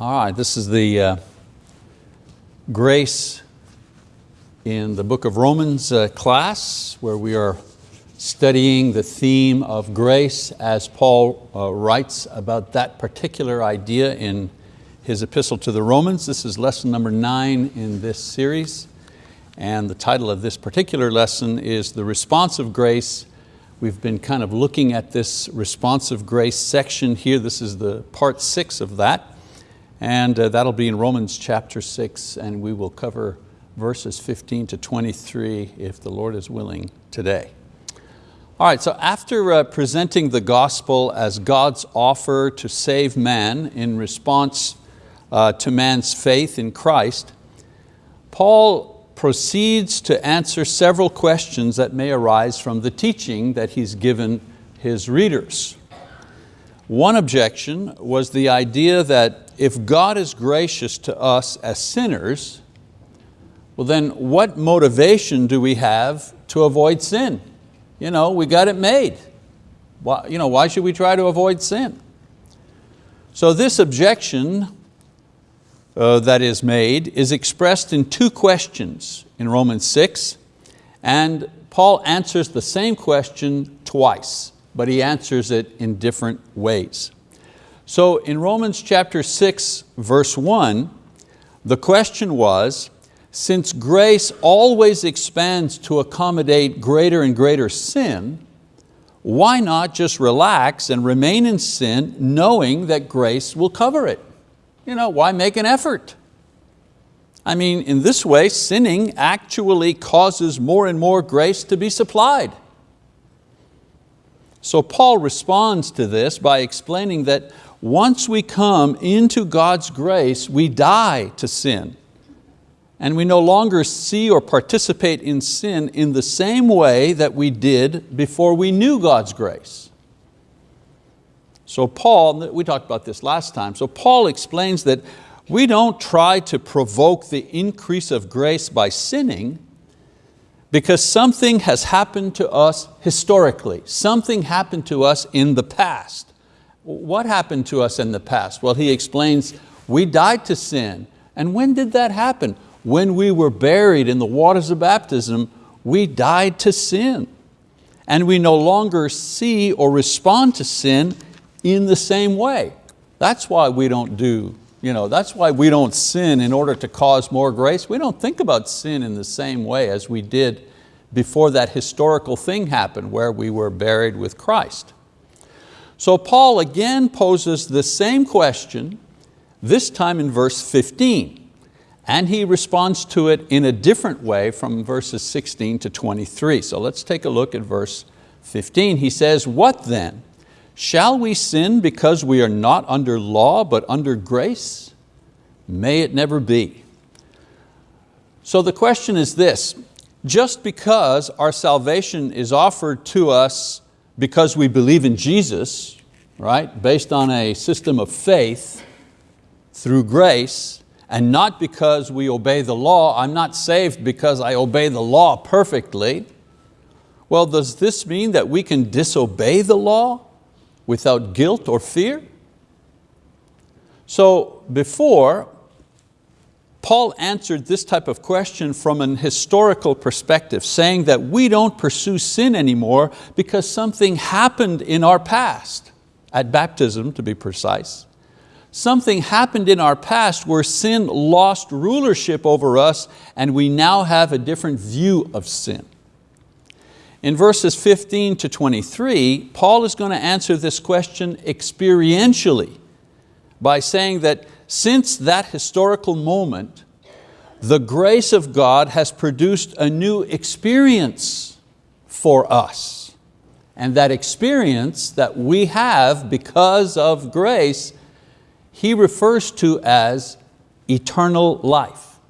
All right, this is the uh, grace in the book of Romans uh, class where we are studying the theme of grace as Paul uh, writes about that particular idea in his epistle to the Romans. This is lesson number nine in this series and the title of this particular lesson is The Responsive Grace. We've been kind of looking at this responsive grace section here. This is the part six of that. And uh, that'll be in Romans chapter six, and we will cover verses 15 to 23 if the Lord is willing today. All right, so after uh, presenting the gospel as God's offer to save man in response uh, to man's faith in Christ, Paul proceeds to answer several questions that may arise from the teaching that he's given his readers. One objection was the idea that if God is gracious to us as sinners, well then what motivation do we have to avoid sin? You know, we got it made. Why, you know, why should we try to avoid sin? So this objection uh, that is made is expressed in two questions in Romans 6, and Paul answers the same question twice but he answers it in different ways. So in Romans chapter 6, verse 1, the question was, since grace always expands to accommodate greater and greater sin, why not just relax and remain in sin knowing that grace will cover it? You know, why make an effort? I mean, in this way, sinning actually causes more and more grace to be supplied. So Paul responds to this by explaining that once we come into God's grace, we die to sin. And we no longer see or participate in sin in the same way that we did before we knew God's grace. So Paul, we talked about this last time, so Paul explains that we don't try to provoke the increase of grace by sinning, because something has happened to us historically. Something happened to us in the past. What happened to us in the past? Well, he explains, we died to sin. And when did that happen? When we were buried in the waters of baptism, we died to sin. And we no longer see or respond to sin in the same way. That's why we don't do you know, that's why we don't sin in order to cause more grace. We don't think about sin in the same way as we did before that historical thing happened where we were buried with Christ. So Paul again poses the same question, this time in verse 15, and he responds to it in a different way from verses 16 to 23. So let's take a look at verse 15. He says, what then? Shall we sin because we are not under law but under grace? May it never be. So the question is this, just because our salvation is offered to us because we believe in Jesus, right, based on a system of faith through grace, and not because we obey the law, I'm not saved because I obey the law perfectly, well, does this mean that we can disobey the law? without guilt or fear? So before, Paul answered this type of question from an historical perspective, saying that we don't pursue sin anymore because something happened in our past, at baptism to be precise. Something happened in our past where sin lost rulership over us and we now have a different view of sin. In verses 15 to 23, Paul is going to answer this question experientially by saying that since that historical moment, the grace of God has produced a new experience for us. And that experience that we have because of grace, he refers to as eternal life.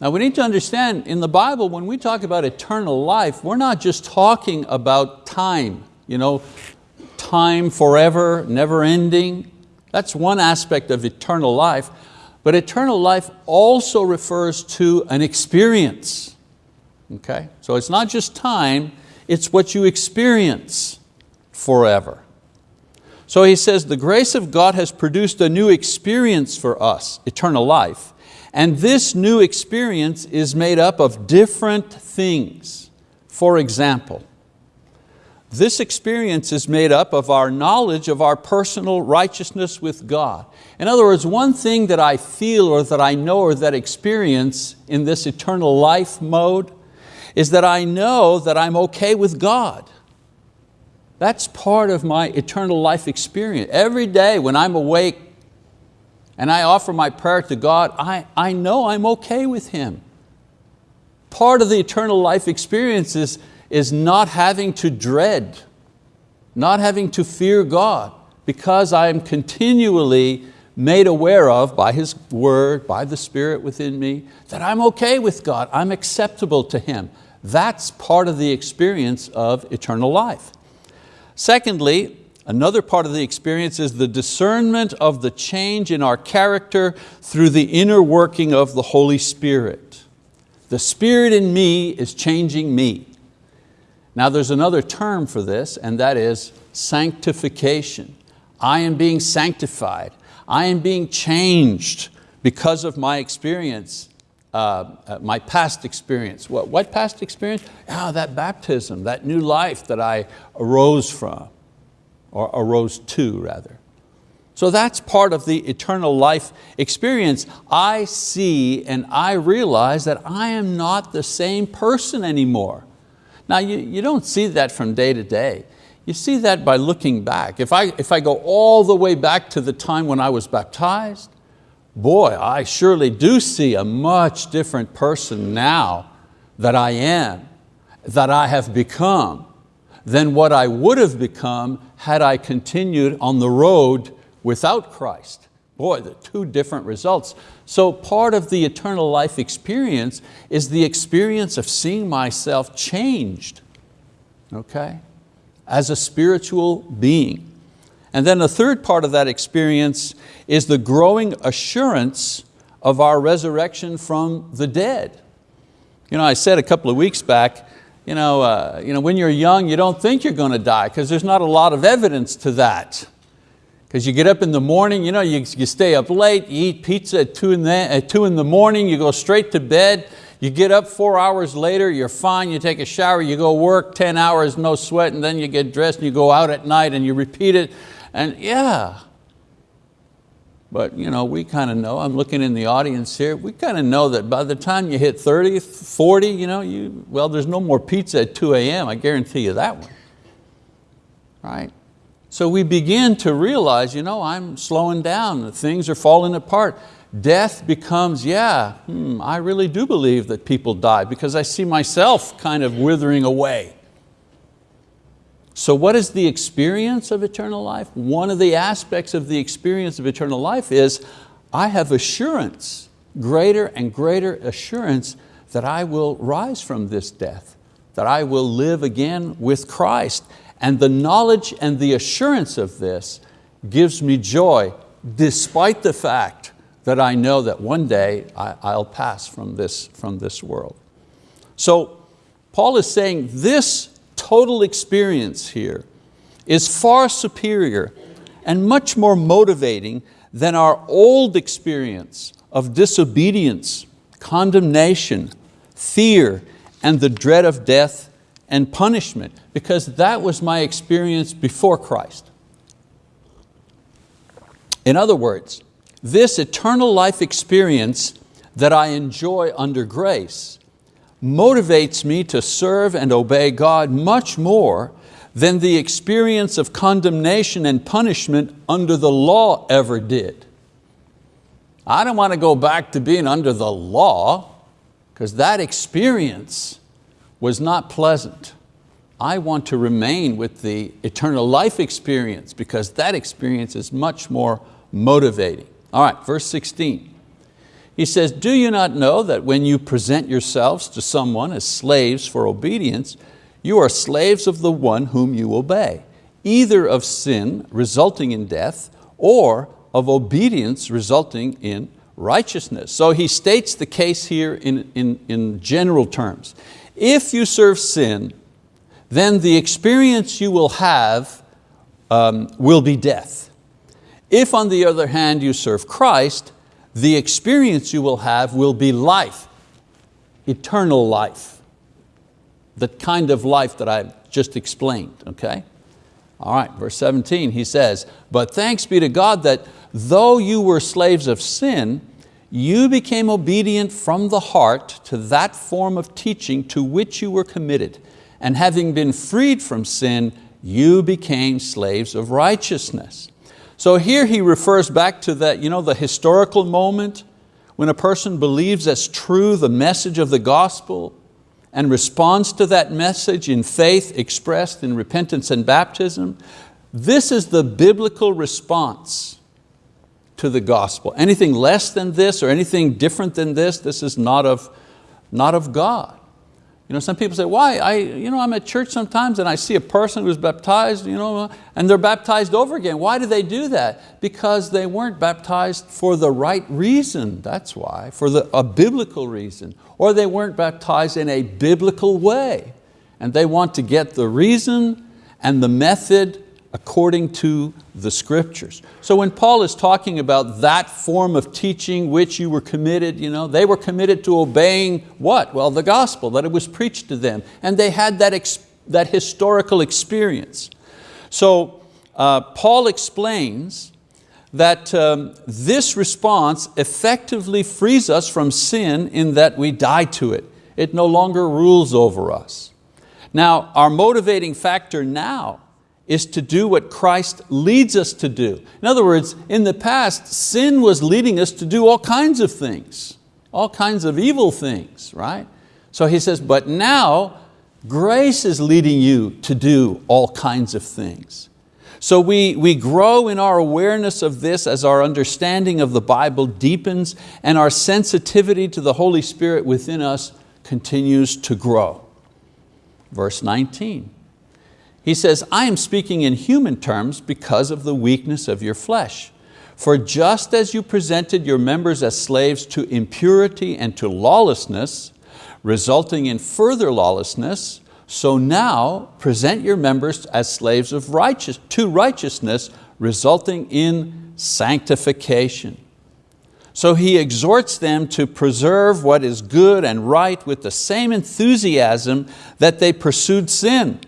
Now we need to understand in the Bible when we talk about eternal life, we're not just talking about time, you know, time forever, never ending. That's one aspect of eternal life. But eternal life also refers to an experience. Okay? So it's not just time, it's what you experience forever. So he says, the grace of God has produced a new experience for us, eternal life. And this new experience is made up of different things. For example, this experience is made up of our knowledge of our personal righteousness with God. In other words, one thing that I feel or that I know or that experience in this eternal life mode is that I know that I'm okay with God. That's part of my eternal life experience. Every day when I'm awake and I offer my prayer to God, I, I know I'm okay with Him. Part of the eternal life experience is, is not having to dread, not having to fear God, because I am continually made aware of by His word, by the Spirit within me, that I'm okay with God, I'm acceptable to Him. That's part of the experience of eternal life. Secondly, another part of the experience is the discernment of the change in our character through the inner working of the Holy Spirit. The Spirit in me is changing me. Now there's another term for this and that is sanctification. I am being sanctified. I am being changed because of my experience uh, uh, my past experience. What, what past experience? Ah, that baptism, that new life that I arose from, or arose to rather. So that's part of the eternal life experience. I see and I realize that I am not the same person anymore. Now you, you don't see that from day to day. You see that by looking back. If I, if I go all the way back to the time when I was baptized, boy, I surely do see a much different person now that I am, that I have become, than what I would have become had I continued on the road without Christ. Boy, the two different results. So part of the eternal life experience is the experience of seeing myself changed, okay, as a spiritual being. And then the third part of that experience is the growing assurance of our resurrection from the dead. You know, I said a couple of weeks back, you know, uh, you know, when you're young, you don't think you're going to die because there's not a lot of evidence to that. Because you get up in the morning, you, know, you, you stay up late, you eat pizza at two, in the, at two in the morning, you go straight to bed, you get up four hours later, you're fine, you take a shower, you go work 10 hours, no sweat, and then you get dressed and you go out at night and you repeat it and yeah, but you know, we kind of know, I'm looking in the audience here, we kind of know that by the time you hit 30, 40, you know, you, well, there's no more pizza at 2 a.m., I guarantee you that one, right? So we begin to realize, you know, I'm slowing down, things are falling apart. Death becomes, yeah, hmm, I really do believe that people die because I see myself kind of withering away. So what is the experience of eternal life? One of the aspects of the experience of eternal life is I have assurance, greater and greater assurance that I will rise from this death, that I will live again with Christ. And the knowledge and the assurance of this gives me joy despite the fact that I know that one day I, will pass from this, from this world. So Paul is saying this total experience here is far superior and much more motivating than our old experience of disobedience, condemnation, fear, and the dread of death and punishment, because that was my experience before Christ. In other words, this eternal life experience that I enjoy under grace motivates me to serve and obey God much more than the experience of condemnation and punishment under the law ever did. I don't want to go back to being under the law because that experience was not pleasant. I want to remain with the eternal life experience because that experience is much more motivating. All right, verse 16. He says, do you not know that when you present yourselves to someone as slaves for obedience, you are slaves of the one whom you obey, either of sin resulting in death or of obedience resulting in righteousness. So he states the case here in, in, in general terms. If you serve sin, then the experience you will have um, will be death. If on the other hand you serve Christ, the experience you will have will be life, eternal life. The kind of life that I've just explained, okay? All right, verse 17, he says, but thanks be to God that though you were slaves of sin, you became obedient from the heart to that form of teaching to which you were committed. And having been freed from sin, you became slaves of righteousness. So here he refers back to that, you know, the historical moment when a person believes as true the message of the gospel and responds to that message in faith expressed in repentance and baptism. This is the biblical response to the gospel. Anything less than this or anything different than this, this is not of, not of God. You know, some people say, why? I, you know, I'm at church sometimes and I see a person who's baptized you know, and they're baptized over again. Why do they do that? Because they weren't baptized for the right reason, that's why, for the, a biblical reason. Or they weren't baptized in a biblical way. And they want to get the reason and the method according to the scriptures. So when Paul is talking about that form of teaching which you were committed, you know, they were committed to obeying what? Well, the gospel, that it was preached to them. And they had that, that historical experience. So uh, Paul explains that um, this response effectively frees us from sin in that we die to it. It no longer rules over us. Now, our motivating factor now is to do what Christ leads us to do. In other words, in the past, sin was leading us to do all kinds of things, all kinds of evil things, right? So he says, but now grace is leading you to do all kinds of things. So we, we grow in our awareness of this as our understanding of the Bible deepens and our sensitivity to the Holy Spirit within us continues to grow. Verse 19, he says, I am speaking in human terms because of the weakness of your flesh. For just as you presented your members as slaves to impurity and to lawlessness, resulting in further lawlessness, so now present your members as slaves of righteous, to righteousness, resulting in sanctification. So he exhorts them to preserve what is good and right with the same enthusiasm that they pursued sin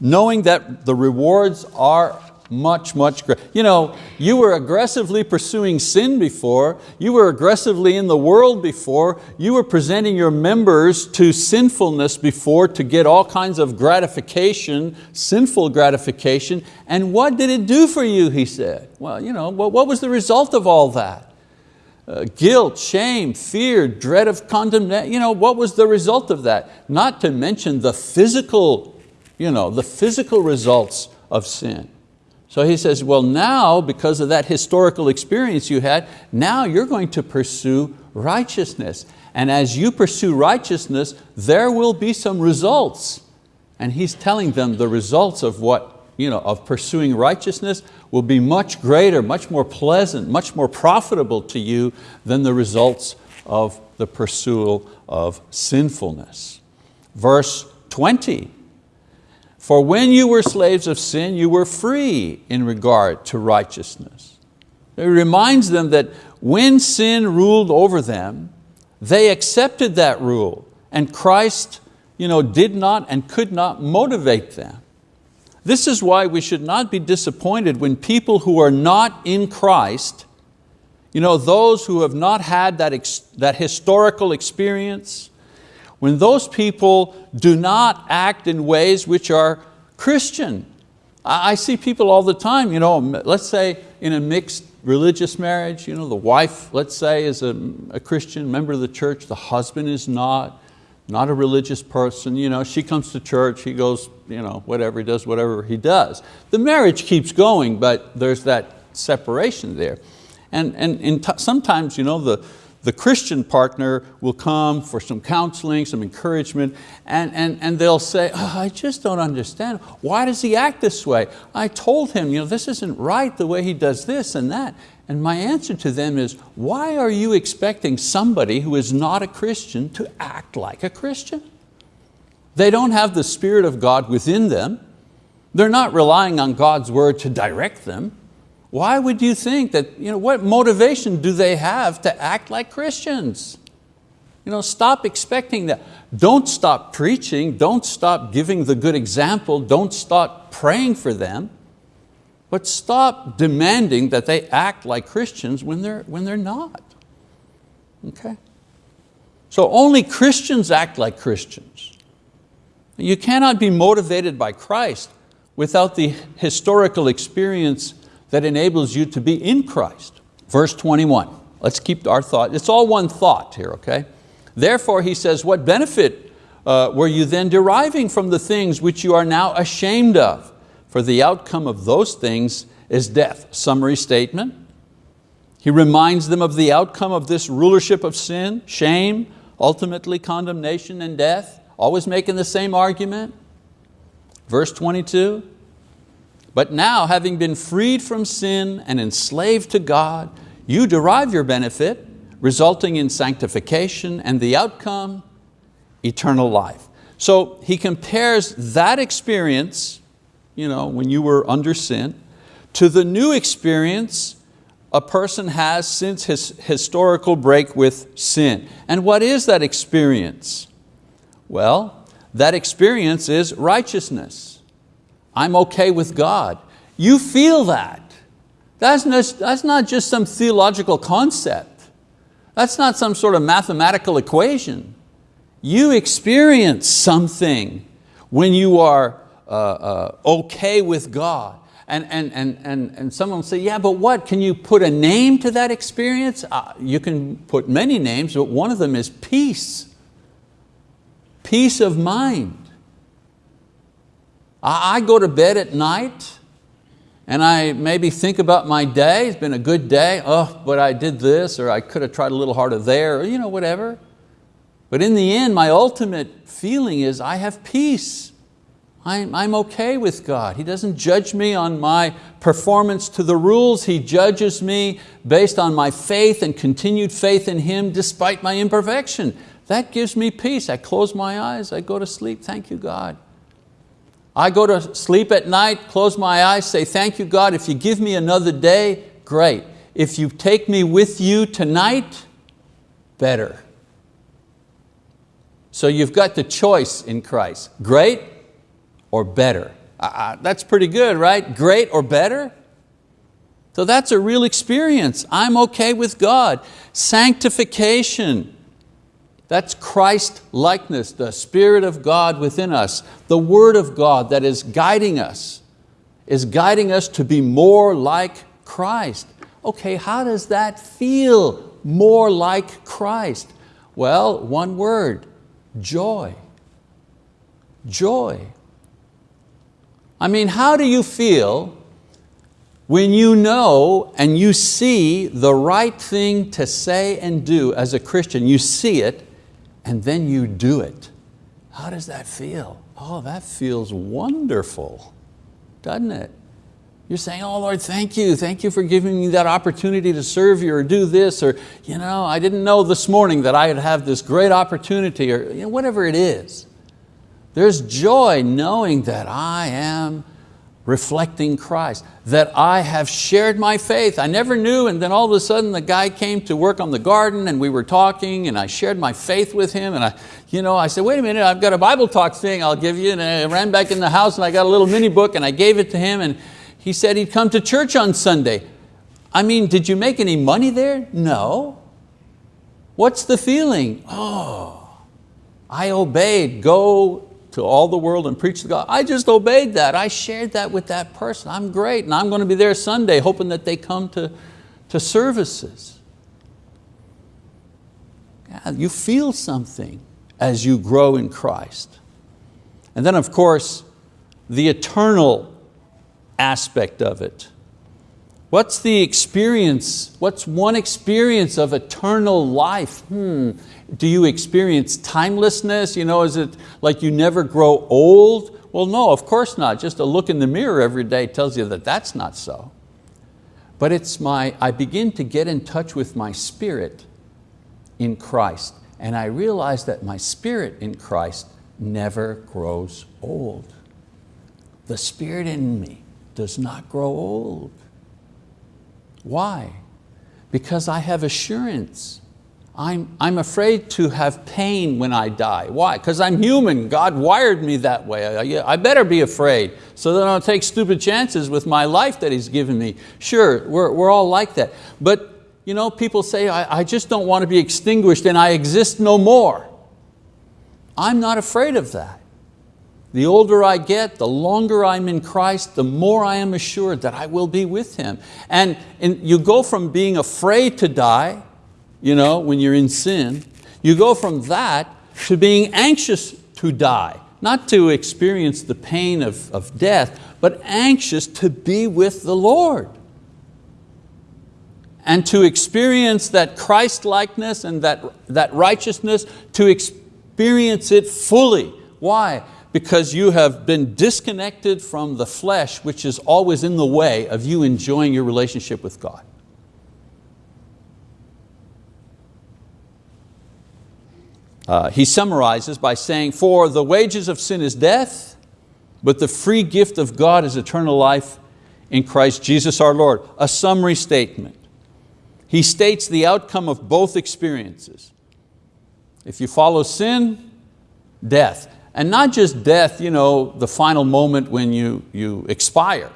knowing that the rewards are much, much greater. You know, you were aggressively pursuing sin before, you were aggressively in the world before, you were presenting your members to sinfulness before to get all kinds of gratification, sinful gratification, and what did it do for you, he said? Well, you know, what, was the result of all that? Uh, guilt, shame, fear, dread of condemnation, you know, what was the result of that? Not to mention the physical you know, the physical results of sin. So he says, well now, because of that historical experience you had, now you're going to pursue righteousness. And as you pursue righteousness, there will be some results. And he's telling them the results of what, you know, of pursuing righteousness will be much greater, much more pleasant, much more profitable to you than the results of the pursuit of sinfulness. Verse 20, for when you were slaves of sin, you were free in regard to righteousness. It reminds them that when sin ruled over them, they accepted that rule and Christ you know, did not and could not motivate them. This is why we should not be disappointed when people who are not in Christ, you know, those who have not had that, that historical experience, when those people do not act in ways which are Christian. I see people all the time, you know, let's say in a mixed religious marriage, you know, the wife, let's say, is a, a Christian member of the church, the husband is not, not a religious person, you know, she comes to church, he goes, you know, whatever, he does whatever he does. The marriage keeps going, but there's that separation there. And, and, and sometimes, you know, the, the Christian partner will come for some counseling, some encouragement, and, and, and they'll say, oh, I just don't understand. Why does he act this way? I told him, you know, this isn't right the way he does this and that. And my answer to them is, why are you expecting somebody who is not a Christian to act like a Christian? They don't have the Spirit of God within them. They're not relying on God's word to direct them. Why would you think that, you know, what motivation do they have to act like Christians? You know, stop expecting that. Don't stop preaching, don't stop giving the good example, don't stop praying for them, but stop demanding that they act like Christians when they're, when they're not. Okay? So only Christians act like Christians. You cannot be motivated by Christ without the historical experience that enables you to be in Christ. Verse 21, let's keep our thought. It's all one thought here, okay? Therefore, he says, what benefit uh, were you then deriving from the things which you are now ashamed of? For the outcome of those things is death. Summary statement. He reminds them of the outcome of this rulership of sin, shame, ultimately condemnation and death, always making the same argument. Verse 22, but now having been freed from sin and enslaved to God, you derive your benefit resulting in sanctification and the outcome, eternal life. So he compares that experience, you know, when you were under sin, to the new experience a person has since his historical break with sin. And what is that experience? Well, that experience is righteousness. I'm okay with God. You feel that. That's not, that's not just some theological concept. That's not some sort of mathematical equation. You experience something when you are uh, uh, okay with God. And, and, and, and, and someone will say, yeah, but what? Can you put a name to that experience? Uh, you can put many names, but one of them is peace. Peace of mind. I, go to bed at night and I maybe think about my day, it's been a good day, oh, but I did this, or I could have tried a little harder there, or you know, whatever. But in the end, my ultimate feeling is I have peace. I'm, I'm okay with God. He doesn't judge me on my performance to the rules. He judges me based on my faith and continued faith in Him despite my imperfection. That gives me peace. I close my eyes, I go to sleep, thank you God. I go to sleep at night, close my eyes, say, thank you God, if you give me another day, great. If you take me with you tonight, better. So you've got the choice in Christ, great or better. Uh, that's pretty good, right? Great or better? So that's a real experience. I'm okay with God. Sanctification. That's Christ likeness, the Spirit of God within us, the Word of God that is guiding us, is guiding us to be more like Christ. Okay, how does that feel, more like Christ? Well, one word, joy. Joy. I mean, how do you feel when you know and you see the right thing to say and do as a Christian, you see it, and then you do it. How does that feel? Oh, that feels wonderful, doesn't it? You're saying, oh Lord, thank you. Thank you for giving me that opportunity to serve you or do this, or you know, I didn't know this morning that I would have this great opportunity, or you know, whatever it is. There's joy knowing that I am reflecting Christ, that I have shared my faith. I never knew and then all of a sudden the guy came to work on the garden and we were talking and I shared my faith with him and I, you know, I said, wait a minute, I've got a Bible talk thing I'll give you and I ran back in the house and I got a little mini book and I gave it to him and he said he'd come to church on Sunday. I mean, did you make any money there? No. What's the feeling? Oh, I obeyed, go to all the world and preach the gospel. I just obeyed that. I shared that with that person. I'm great and I'm going to be there Sunday hoping that they come to, to services. Yeah, you feel something as you grow in Christ. And then of course, the eternal aspect of it. What's the experience? What's one experience of eternal life? Hmm. Do you experience timelessness? You know, is it like you never grow old? Well, no, of course not. Just a look in the mirror every day tells you that that's not so. But it's my, I begin to get in touch with my spirit in Christ. And I realize that my spirit in Christ never grows old. the spirit in me does not grow old. Why? Because I have assurance. I'm, I'm afraid to have pain when I die. Why? Because I'm human. God wired me that way. I, I better be afraid so that I don't take stupid chances with my life that He's given me. Sure, we're, we're all like that. But you know, people say, I, I just don't want to be extinguished and I exist no more. I'm not afraid of that. The older I get, the longer I'm in Christ, the more I am assured that I will be with Him. And, and you go from being afraid to die, you know, when you're in sin, you go from that to being anxious to die, not to experience the pain of, of death, but anxious to be with the Lord. And to experience that Christ-likeness and that, that righteousness, to experience it fully. Why? Because you have been disconnected from the flesh, which is always in the way of you enjoying your relationship with God. Uh, he summarizes by saying, for the wages of sin is death, but the free gift of God is eternal life in Christ Jesus our Lord. A summary statement. He states the outcome of both experiences. If you follow sin, death. And not just death, you know, the final moment when you, you expire.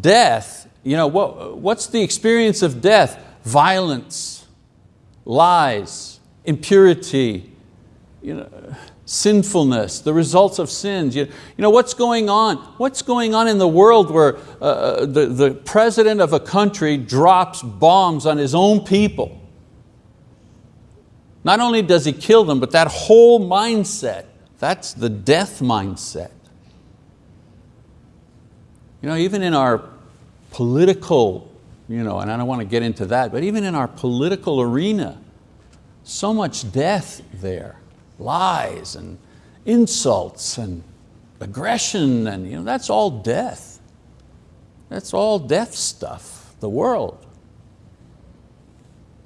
Death, you know, what, what's the experience of death? Violence, lies, impurity, you know, sinfulness, the results of sins. You, you know, what's going on? What's going on in the world where uh, uh, the, the president of a country drops bombs on his own people? Not only does he kill them, but that whole mindset, that's the death mindset. You know, even in our political, you know, and I don't want to get into that, but even in our political arena, so much death there, lies and insults and aggression, and you know, that's all death. That's all death stuff, the world.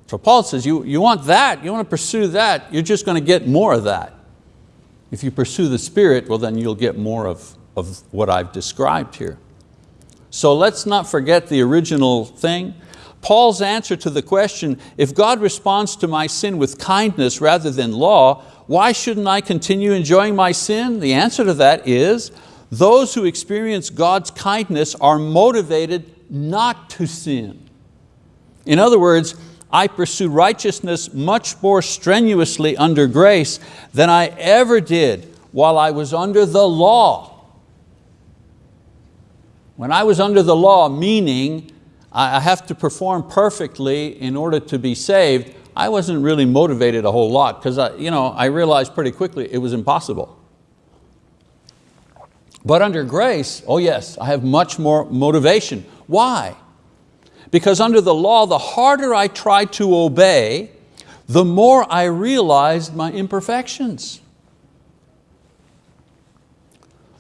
So Paul says, you, you want that, you want to pursue that, you're just going to get more of that. If you pursue the Spirit, well then you'll get more of, of what I've described here. So let's not forget the original thing. Paul's answer to the question, if God responds to my sin with kindness rather than law, why shouldn't I continue enjoying my sin? The answer to that is, those who experience God's kindness are motivated not to sin. In other words, I pursue righteousness much more strenuously under grace than I ever did while I was under the law. When I was under the law, meaning I have to perform perfectly in order to be saved, I wasn't really motivated a whole lot because I, you know, I realized pretty quickly it was impossible. But under grace, oh yes, I have much more motivation. Why? Because under the law, the harder I tried to obey, the more I realized my imperfections.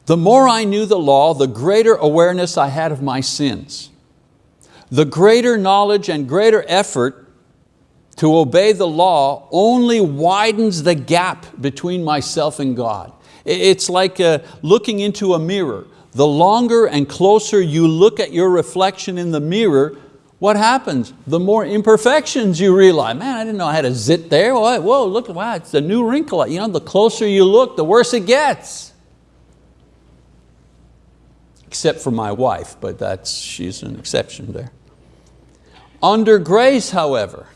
The more I knew the law, the greater awareness I had of my sins the greater knowledge and greater effort to obey the law only widens the gap between myself and God. It's like uh, looking into a mirror. The longer and closer you look at your reflection in the mirror, what happens? The more imperfections you realize. Man, I didn't know I had a zit there. Whoa, look, at wow, it's a new wrinkle. You know, the closer you look, the worse it gets except for my wife, but that's, she's an exception there. Under grace, however,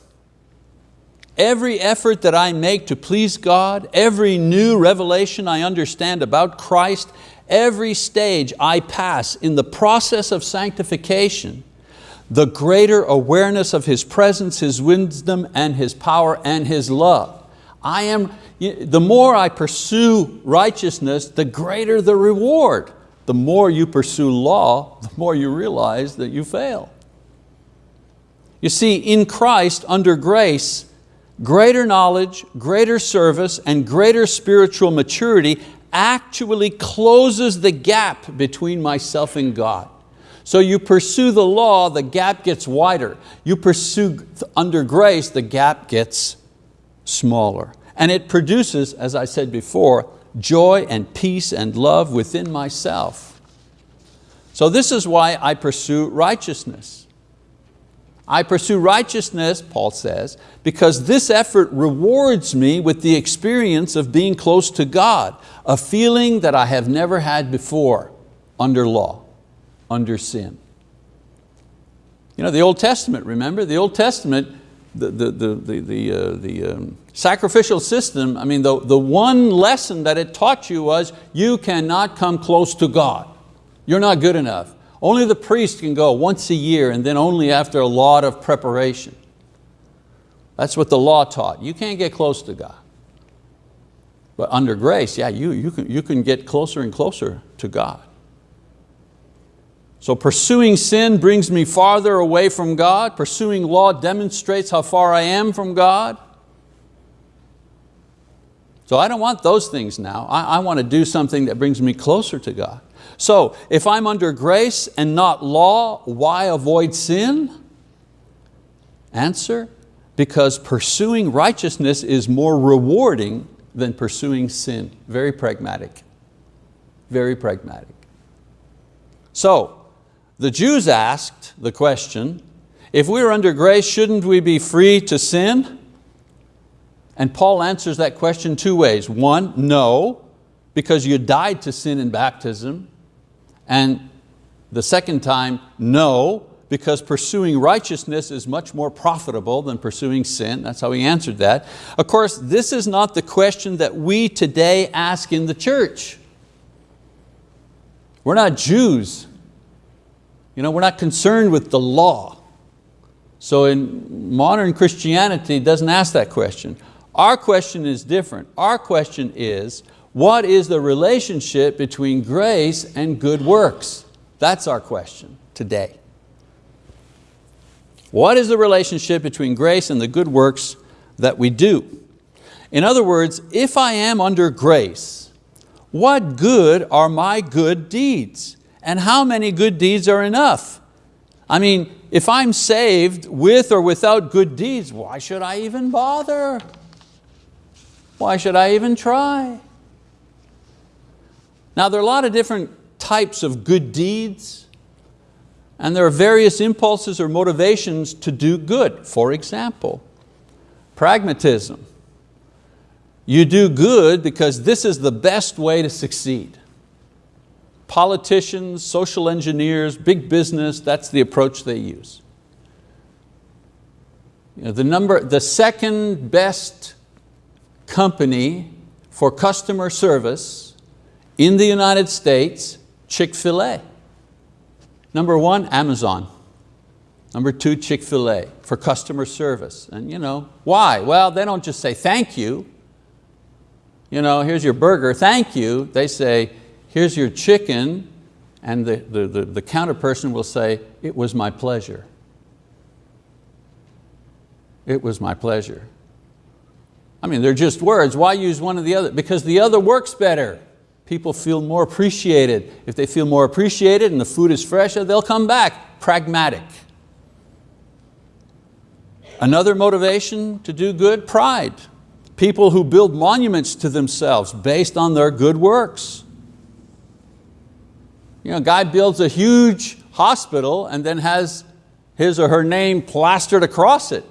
every effort that I make to please God, every new revelation I understand about Christ, every stage I pass in the process of sanctification, the greater awareness of His presence, His wisdom, and His power, and His love. I am, the more I pursue righteousness, the greater the reward the more you pursue law, the more you realize that you fail. You see, in Christ, under grace, greater knowledge, greater service, and greater spiritual maturity actually closes the gap between myself and God. So you pursue the law, the gap gets wider. You pursue under grace, the gap gets smaller. And it produces, as I said before, joy and peace and love within myself. So this is why I pursue righteousness. I pursue righteousness, Paul says, because this effort rewards me with the experience of being close to God, a feeling that I have never had before under law, under sin. You know, the Old Testament, remember? The Old Testament, the, the, the, the, the, uh, the um, sacrificial system, I mean, the, the one lesson that it taught you was you cannot come close to God. You're not good enough. Only the priest can go once a year and then only after a lot of preparation. That's what the law taught. You can't get close to God. But under grace, yeah, you, you, can, you can get closer and closer to God. So pursuing sin brings me farther away from God. Pursuing law demonstrates how far I am from God. So I don't want those things now. I, I want to do something that brings me closer to God. So if I'm under grace and not law, why avoid sin? Answer, because pursuing righteousness is more rewarding than pursuing sin. Very pragmatic, very pragmatic. So the Jews asked the question, if we are under grace, shouldn't we be free to sin? And Paul answers that question two ways. One, no, because you died to sin in baptism. And the second time, no, because pursuing righteousness is much more profitable than pursuing sin. That's how he answered that. Of course, this is not the question that we today ask in the church. We're not Jews. You know, we're not concerned with the law. So in modern Christianity, it doesn't ask that question. Our question is different. Our question is, what is the relationship between grace and good works? That's our question today. What is the relationship between grace and the good works that we do? In other words, if I am under grace, what good are my good deeds? And how many good deeds are enough? I mean, if I'm saved with or without good deeds, why should I even bother? Why should I even try? Now there are a lot of different types of good deeds and there are various impulses or motivations to do good. For example, pragmatism. You do good because this is the best way to succeed. Politicians, social engineers, big business, that's the approach they use. You know, the, number, the second best company for customer service in the United States, Chick-fil-A. Number one, Amazon. Number two, Chick-fil-A for customer service. And you know, why? Well, they don't just say thank you. You know, here's your burger, thank you. They say, here's your chicken, and the, the, the, the counter person will say, it was my pleasure. It was my pleasure. I mean, they're just words. Why use one or the other? Because the other works better people feel more appreciated. If they feel more appreciated and the food is fresher, they'll come back, pragmatic. Another motivation to do good, pride. People who build monuments to themselves based on their good works. You know, guy builds a huge hospital and then has his or her name plastered across it.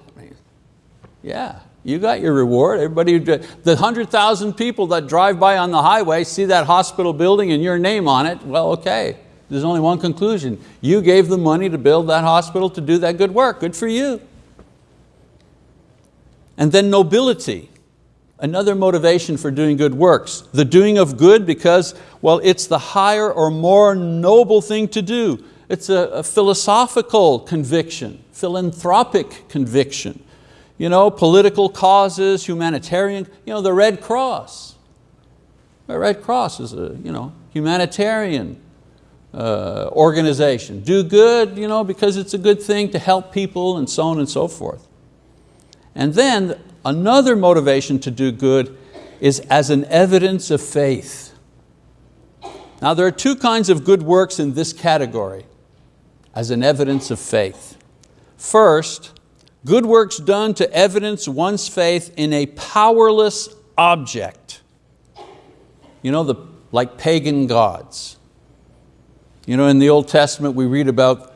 yeah, you got your reward. Everybody, the 100,000 people that drive by on the highway see that hospital building and your name on it, well, okay. There's only one conclusion. You gave the money to build that hospital to do that good work. Good for you. And then nobility, another motivation for doing good works. The doing of good because, well, it's the higher or more noble thing to do. It's a, a philosophical conviction, philanthropic conviction you know, political causes, humanitarian, you know, the Red Cross. The Red Cross is a you know, humanitarian uh, organization. Do good you know, because it's a good thing to help people and so on and so forth. And then another motivation to do good is as an evidence of faith. Now there are two kinds of good works in this category as an evidence of faith. First, Good works done to evidence one's faith in a powerless object. You know, the, like pagan gods. You know, in the Old Testament we read about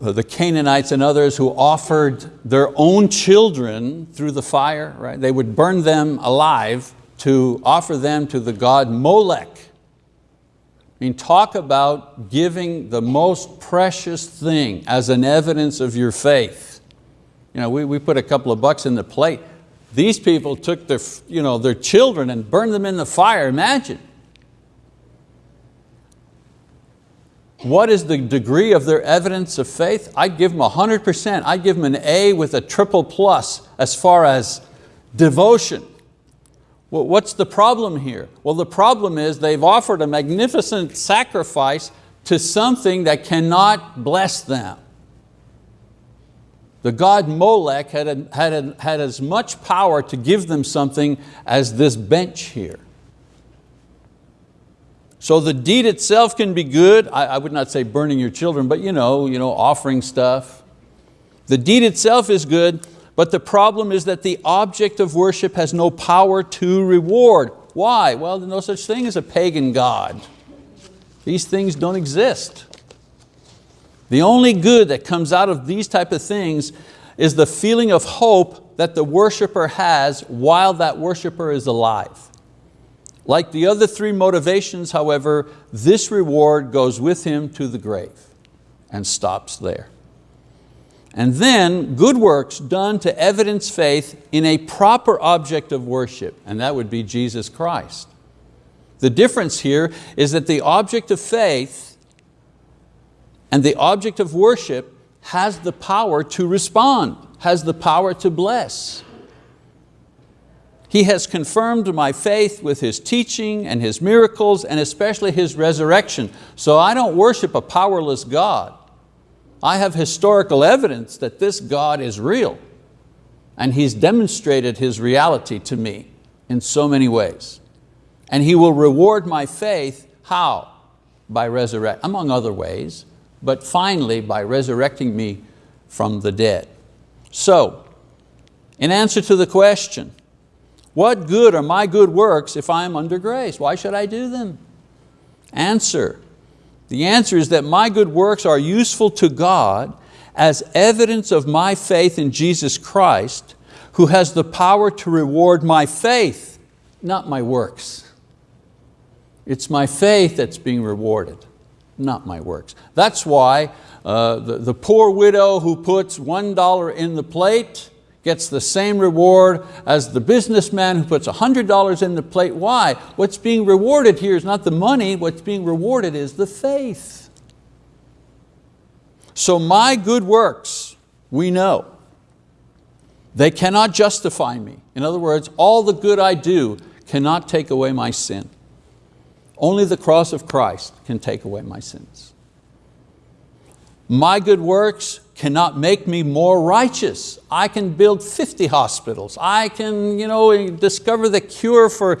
Uh, the Canaanites and others who offered their own children through the fire, right? They would burn them alive to offer them to the god Molech. I mean, talk about giving the most precious thing as an evidence of your faith. You know, we, we put a couple of bucks in the plate. These people took their, you know, their children and burned them in the fire, imagine. What is the degree of their evidence of faith? I'd give them 100%. I'd give them an A with a triple plus as far as devotion. Well, what's the problem here? Well, the problem is they've offered a magnificent sacrifice to something that cannot bless them. The god Molech had, had, had as much power to give them something as this bench here. So the deed itself can be good. I, I would not say burning your children, but you know, you know, offering stuff. The deed itself is good, but the problem is that the object of worship has no power to reward. Why? Well, there's no such thing as a pagan God. These things don't exist. The only good that comes out of these type of things is the feeling of hope that the worshiper has while that worshiper is alive. Like the other three motivations, however, this reward goes with him to the grave and stops there. And then good works done to evidence faith in a proper object of worship, and that would be Jesus Christ. The difference here is that the object of faith and the object of worship has the power to respond, has the power to bless. He has confirmed my faith with His teaching and His miracles and especially His resurrection. So I don't worship a powerless God. I have historical evidence that this God is real and He's demonstrated His reality to me in so many ways. And He will reward my faith, how? By resurrect, among other ways, but finally by resurrecting me from the dead. So, in answer to the question, what good are my good works if I am under grace? Why should I do them? Answer, the answer is that my good works are useful to God as evidence of my faith in Jesus Christ, who has the power to reward my faith, not my works. It's my faith that's being rewarded, not my works. That's why uh, the, the poor widow who puts $1 in the plate gets the same reward as the businessman who puts $100 in the plate. Why? What's being rewarded here is not the money, what's being rewarded is the faith. So my good works, we know, they cannot justify me. In other words, all the good I do cannot take away my sin. Only the cross of Christ can take away my sins. My good works cannot make me more righteous. I can build 50 hospitals. I can you know, discover the cure for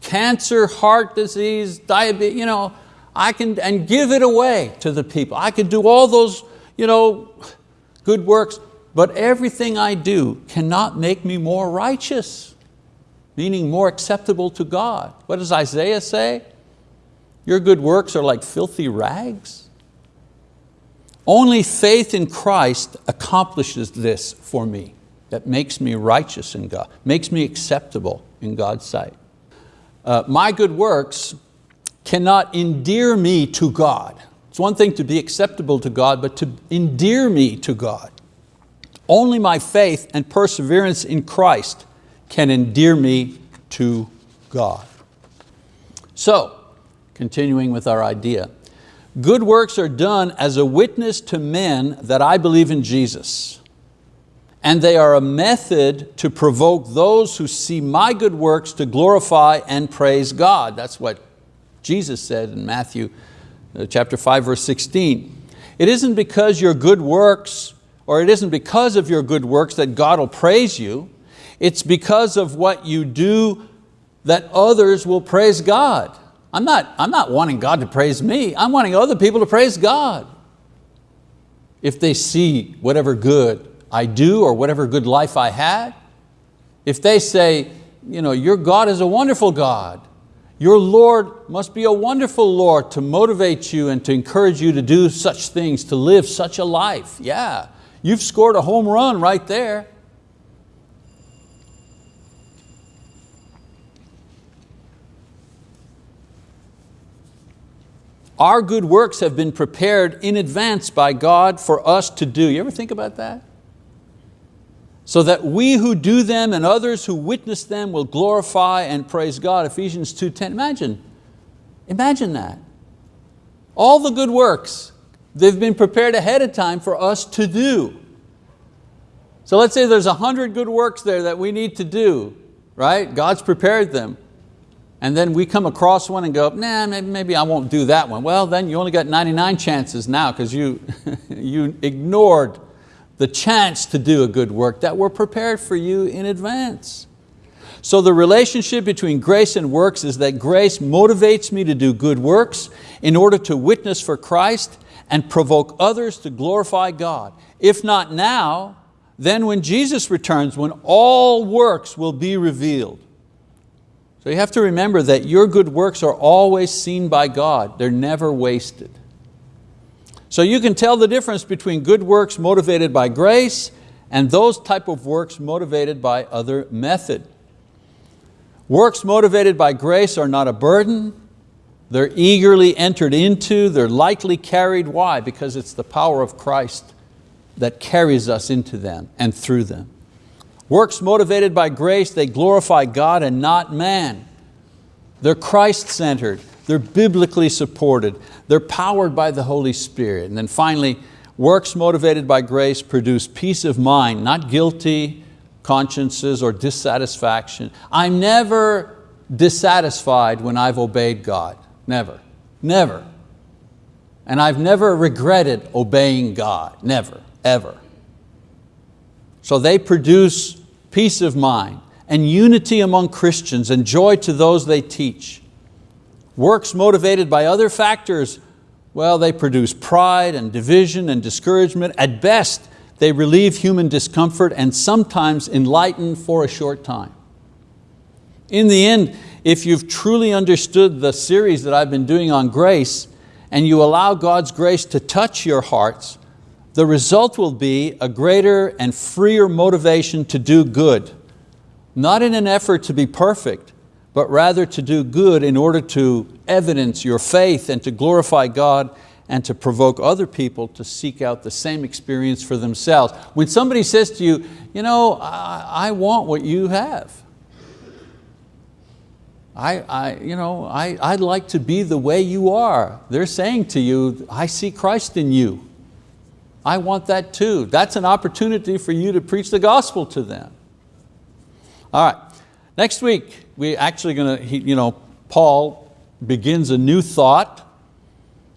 cancer, heart disease, diabetes, you know, I can, and give it away to the people. I can do all those you know, good works, but everything I do cannot make me more righteous, meaning more acceptable to God. What does Isaiah say? Your good works are like filthy rags. Only faith in Christ accomplishes this for me, that makes me righteous in God, makes me acceptable in God's sight. Uh, my good works cannot endear me to God. It's one thing to be acceptable to God, but to endear me to God. Only my faith and perseverance in Christ can endear me to God. So, continuing with our idea, Good works are done as a witness to men that I believe in Jesus. And they are a method to provoke those who see my good works to glorify and praise God. That's what Jesus said in Matthew uh, chapter 5, verse 16. It isn't because your good works, or it isn't because of your good works that God will praise you. It's because of what you do that others will praise God. I'm not, I'm not wanting God to praise me, I'm wanting other people to praise God. If they see whatever good I do or whatever good life I had, if they say, you know, your God is a wonderful God, Your Lord must be a wonderful Lord to motivate you and to encourage you to do such things, to live such a life. Yeah, you've scored a home run right there. Our good works have been prepared in advance by God for us to do. You ever think about that? So that we who do them and others who witness them will glorify and praise God. Ephesians 2.10, imagine, imagine that. All the good works, they've been prepared ahead of time for us to do. So let's say there's a hundred good works there that we need to do, right? God's prepared them and then we come across one and go, nah, maybe, maybe I won't do that one. Well, then you only got 99 chances now because you, you ignored the chance to do a good work that were prepared for you in advance. So the relationship between grace and works is that grace motivates me to do good works in order to witness for Christ and provoke others to glorify God. If not now, then when Jesus returns, when all works will be revealed. So you have to remember that your good works are always seen by God. They're never wasted. So you can tell the difference between good works motivated by grace and those type of works motivated by other method. Works motivated by grace are not a burden, they're eagerly entered into, they're lightly carried. Why? Because it's the power of Christ that carries us into them and through them. Works motivated by grace, they glorify God and not man. They're Christ-centered, they're biblically supported, they're powered by the Holy Spirit. And then finally, works motivated by grace produce peace of mind, not guilty consciences or dissatisfaction. I'm never dissatisfied when I've obeyed God, never, never. And I've never regretted obeying God, never, ever. So they produce peace of mind and unity among Christians and joy to those they teach. Works motivated by other factors, well, they produce pride and division and discouragement. At best, they relieve human discomfort and sometimes enlighten for a short time. In the end, if you've truly understood the series that I've been doing on grace and you allow God's grace to touch your hearts, the result will be a greater and freer motivation to do good, not in an effort to be perfect, but rather to do good in order to evidence your faith and to glorify God and to provoke other people to seek out the same experience for themselves. When somebody says to you, you know, I, I want what you have. I, I, you know, I, I'd like to be the way you are. They're saying to you, I see Christ in you. I want that too. That's an opportunity for you to preach the gospel to them. All right, next week we're actually going to, you know, Paul begins a new thought,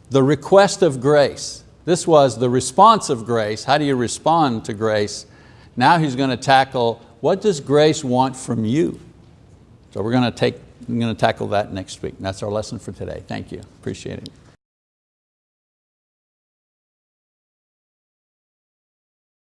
the request of grace. This was the response of grace. How do you respond to grace? Now he's going to tackle, what does grace want from you? So we're going to take, I'm going to tackle that next week. That's our lesson for today. Thank you, appreciate it.